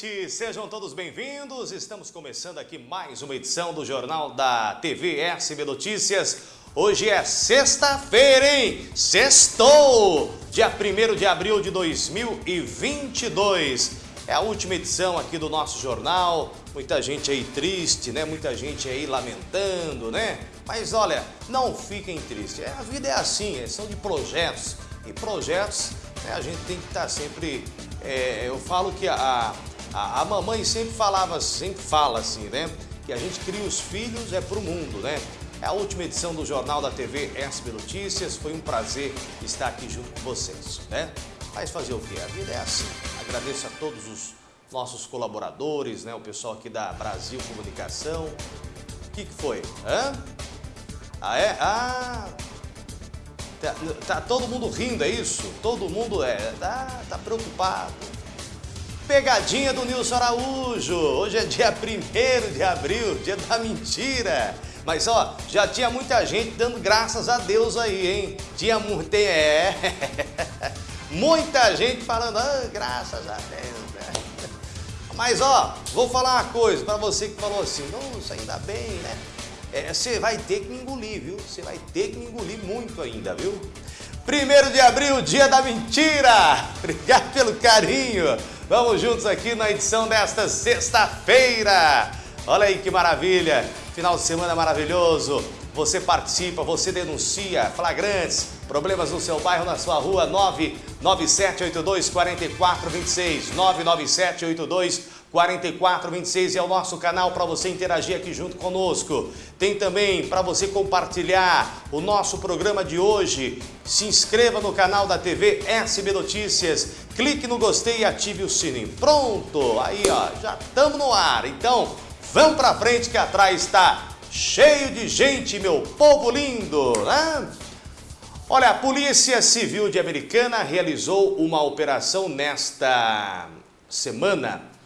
noite, sejam todos bem-vindos. Estamos começando aqui mais uma edição do Jornal da TV SB Notícias. Hoje é sexta-feira, hein? Sextou! Dia 1 de abril de 2022. É a última edição aqui do nosso jornal. Muita gente aí triste, né? Muita gente aí lamentando, né? Mas olha, não fiquem tristes. A vida é assim, são de projetos. E projetos, né, a gente tem que estar sempre é, eu falo que a, a, a, mamãe sempre falava, sempre fala assim, né? Que a gente cria os filhos é para o mundo, né? É a última edição do Jornal da TV SB Notícias. Foi um prazer estar aqui junto com vocês, né? Mas fazer o quê? A vida é assim. Agradeço a todos os nossos colaboradores, né? O pessoal aqui da Brasil Comunicação. O que, que foi? Hã? Ah, é? Ah, Tá, tá, todo mundo rindo, é isso? Todo mundo é, tá, tá preocupado. Pegadinha do Nilson Araújo. Hoje é dia 1 de abril, dia da mentira. Mas ó, já tinha muita gente dando graças a Deus aí, hein? Tinha muito. É. muita gente falando, ah, graças a Deus. Né? Mas ó, vou falar uma coisa para você que falou assim, nossa, ainda bem, né? é, você vai ter que me engolir, viu? Você vai ter que me engolir muito ainda, viu? Primeiro de abril, dia da mentira! Obrigado pelo carinho! Vamos juntos aqui na edição desta sexta-feira! Olha aí que maravilha! Final de semana maravilhoso! Você participa, você denuncia flagrantes, problemas no seu bairro, na sua rua, 99782 4426, 99782 4426 é o nosso canal para você interagir aqui junto conosco. Tem também para você compartilhar o nosso programa de hoje. Se inscreva no canal da TV SB Notícias, clique no gostei e ative o sininho. Pronto, aí ó, já estamos no ar. Então, vamos para frente que atrás está cheio de gente, meu povo lindo, né? Olha, a Polícia Civil de Americana realizou uma operação nesta semana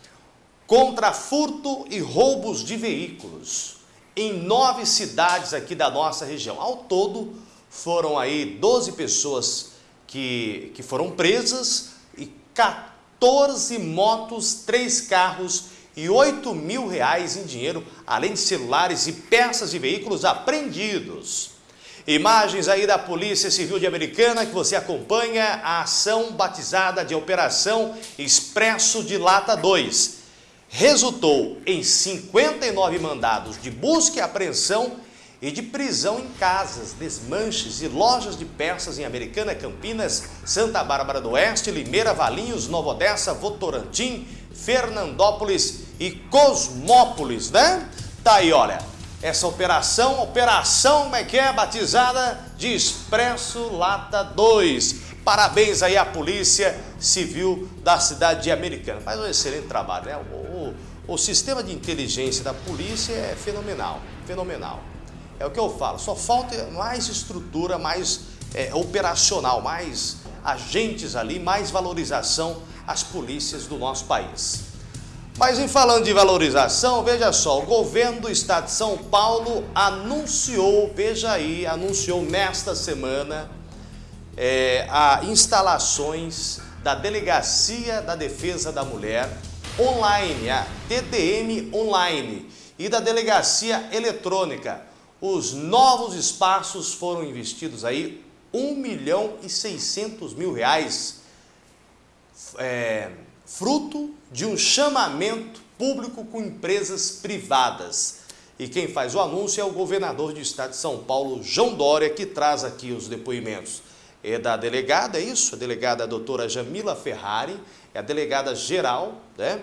contra furto e roubos de veículos em nove cidades aqui da nossa região. Ao todo, foram aí 12 pessoas que, que foram presas e 14 motos, 3 carros e 8 mil reais em dinheiro, além de celulares e peças de veículos apreendidos. Imagens aí da Polícia Civil de Americana que você acompanha a ação batizada de Operação Expresso de Lata 2 resultou em 59 mandados de busca e apreensão e de prisão em casas, desmanches e lojas de peças em Americana, Campinas, Santa Bárbara do Oeste, Limeira, Valinhos, Nova Odessa, Votorantim, Fernandópolis e Cosmópolis, né? Tá aí, olha, essa operação, operação, como é que é, batizada de Expresso Lata 2. Parabéns aí à Polícia Civil da cidade de Americana. Faz um excelente trabalho, né? O, sistema de inteligência da polícia é fenomenal, fenomenal. É o que eu falo, só falta mais estrutura, mais é, operacional, mais agentes ali, mais valorização às polícias do nosso país. Mas em falando de valorização, veja só, o governo do estado de São Paulo anunciou, veja aí, anunciou nesta semana é, a instalações da Delegacia da Defesa da Mulher online, a TDM online e da Delegacia Eletrônica. Os novos espaços foram investidos aí 1 milhão e 600 mil reais, é, fruto de um chamamento público com empresas privadas. E quem faz o anúncio é o governador do estado de São Paulo, João Dória, que traz aqui os depoimentos é da delegada, é isso? A delegada doutora Jamila Ferrari, é a delegada geral né?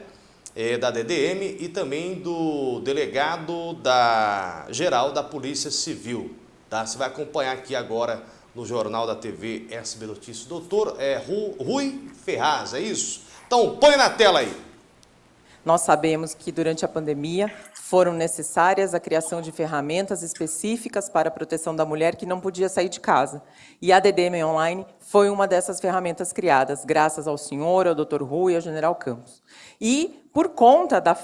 é da DDM e também do delegado da geral da Polícia Civil. Tá? Você vai acompanhar aqui agora no Jornal da TV SB Notícias. Doutor é, Rui Ferraz, é isso? Então põe na tela aí. Nós sabemos que durante a pandemia foram necessárias a criação de ferramentas específicas para a proteção da mulher que não podia sair de casa. E a DDM Online foi uma dessas ferramentas criadas, graças ao senhor, ao Dr. Rui e ao General Campos. E, por conta da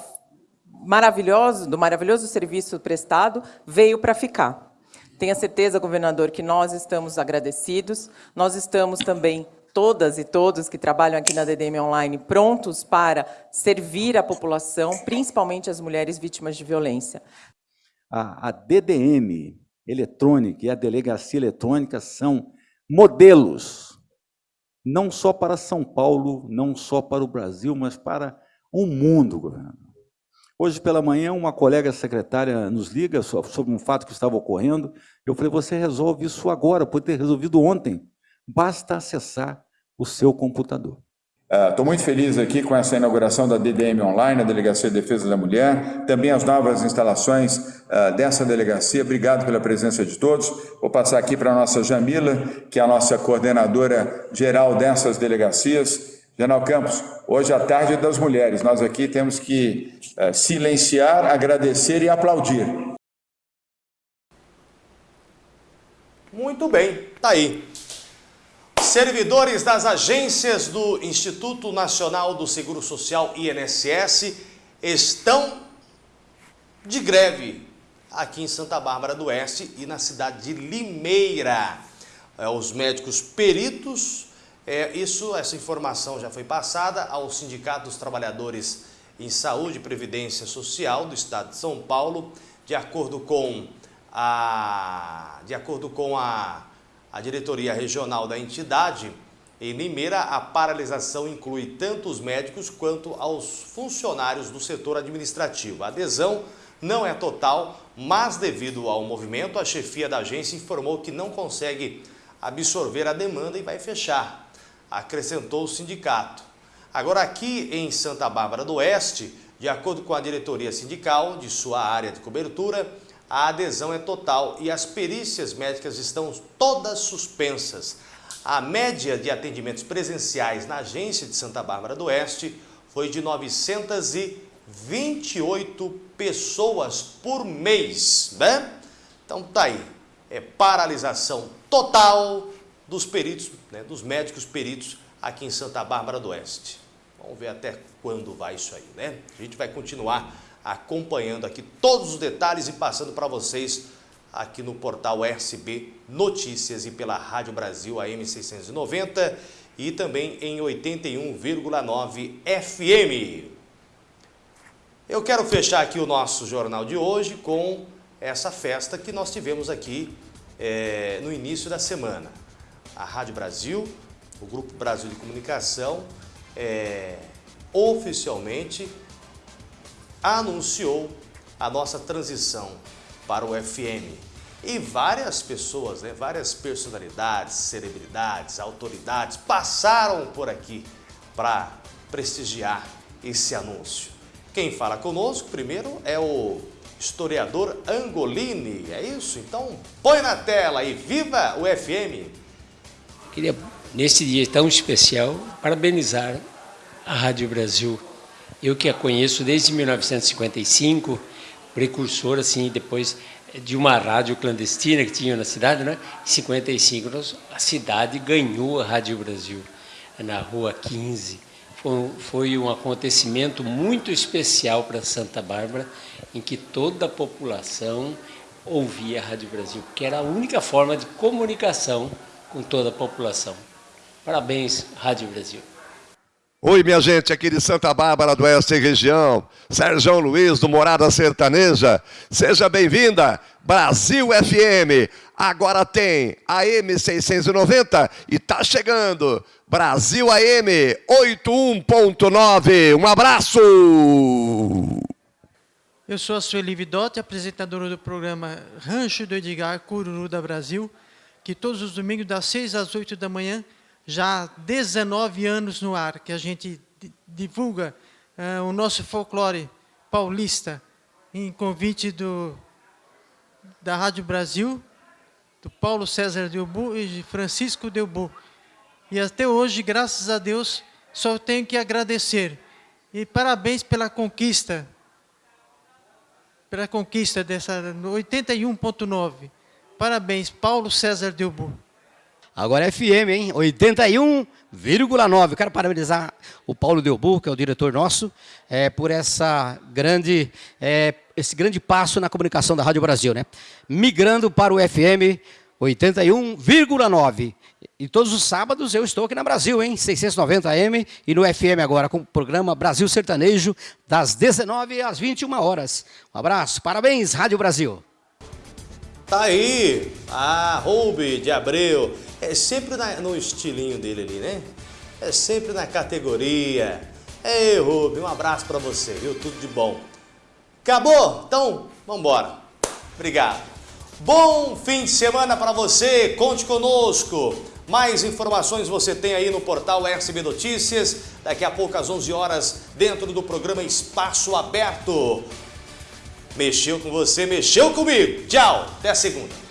maravilhoso, do maravilhoso serviço prestado, veio para ficar. Tenha certeza, governador, que nós estamos agradecidos, nós estamos também todas e todos que trabalham aqui na DDM Online prontos para servir a população, principalmente as mulheres vítimas de violência. A, a DDM eletrônica e a delegacia eletrônica são modelos, não só para São Paulo, não só para o Brasil, mas para o mundo, governo. Hoje pela manhã, uma colega secretária nos liga sobre um fato que estava ocorrendo. Eu falei, você resolve isso agora, pode ter resolvido ontem. Basta acessar o seu computador. Estou uh, muito feliz aqui com essa inauguração da DDM Online, a Delegacia de Defesa da Mulher, também as novas instalações uh, dessa delegacia. Obrigado pela presença de todos. Vou passar aqui para a nossa Jamila, que é a nossa coordenadora geral dessas delegacias. General Campos, hoje à tarde das mulheres, nós aqui temos que uh, silenciar, agradecer e aplaudir. Muito bem, tá aí. Servidores das agências do Instituto Nacional do Seguro Social, INSS, estão de greve aqui em Santa Bárbara do Oeste e na cidade de Limeira. É, os médicos peritos é, isso, essa informação já foi passada ao Sindicato dos Trabalhadores em Saúde e Previdência Social do Estado de São Paulo, de acordo com a, de acordo com a, a diretoria regional da entidade, em Limeira, a paralisação inclui tanto os médicos quanto aos funcionários do setor administrativo. A adesão não é total, mas devido ao movimento, a chefia da agência informou que não consegue absorver a demanda e vai fechar acrescentou o sindicato. Agora aqui em Santa Bárbara do Oeste, de acordo com a diretoria sindical de sua área de cobertura, a adesão é total e as perícias médicas estão todas suspensas. A média de atendimentos presenciais na agência de Santa Bárbara do Oeste foi de 928 pessoas por mês, né? Então tá aí, é paralisação total dos peritos, né, dos médicos peritos aqui em Santa Bárbara do Oeste. Vamos ver até quando vai isso aí, né? A gente vai continuar acompanhando aqui todos os detalhes e passando para vocês aqui no portal SB Notícias e pela Rádio Brasil AM 690 e também em 81,9 FM. Eu quero fechar aqui o nosso jornal de hoje com essa festa que nós tivemos aqui é, no início da semana a Rádio Brasil, o Grupo Brasil de Comunicação, é, oficialmente anunciou a nossa transição para o FM. E várias pessoas, né, várias personalidades, celebridades, autoridades passaram por aqui para prestigiar esse anúncio. Quem fala conosco primeiro é o historiador Angolini, é isso? Então põe na tela e viva o FM! Queria, nesse dia tão especial, parabenizar a Rádio Brasil. Eu que a conheço desde 1955, precursor, assim, depois de uma rádio clandestina que tinha na cidade, né? Em 55, a cidade ganhou a Rádio Brasil, na Rua 15. Foi, foi um acontecimento muito especial para Santa Bárbara, em que toda a população ouvia a Rádio Brasil, que era a única forma de comunicação com toda a população. Parabéns, Rádio Brasil. Oi, minha gente, aqui de Santa Bárbara do Oeste região, Sérgio Luiz do Morada Sertaneja. Seja bem-vinda, Brasil FM. Agora tem AM 690 e tá chegando Brasil AM 81.9. Um abraço! Eu sou a Sueli Vidotti, apresentadora do programa Rancho do Edgar Cururu da Brasil que todos os domingos, das 6 às 8 da manhã, já há 19 anos no ar, que a gente divulga uh, o nosso folclore paulista em convite do, da Rádio Brasil, do Paulo César Delbu e de Francisco Delbu. E até hoje, graças a Deus, só tenho que agradecer. E parabéns pela conquista, pela conquista dessa 81.9. Parabéns, Paulo César Delbu. Agora é FM, hein? 81,9. Quero parabenizar o Paulo Delbu, que é o diretor nosso, é, por essa grande, é, esse grande passo na comunicação da Rádio Brasil, né? Migrando para o FM 81,9. E todos os sábados eu estou aqui na Brasil, hein? 690 AM e no FM agora com o programa Brasil Sertanejo das 19 às 21 horas. Um abraço, parabéns Rádio Brasil. Tá aí, a Roube de Abreu, é sempre na, no estilinho dele ali, né? É sempre na categoria. Ei, Roube, um abraço para você, viu? Tudo de bom. Acabou? Então, vambora. Obrigado. Bom fim de semana para você, conte conosco. Mais informações você tem aí no portal SB Notícias, daqui a pouco às 11 horas, dentro do programa Espaço Aberto. Mexeu com você, mexeu comigo. Tchau, até segunda.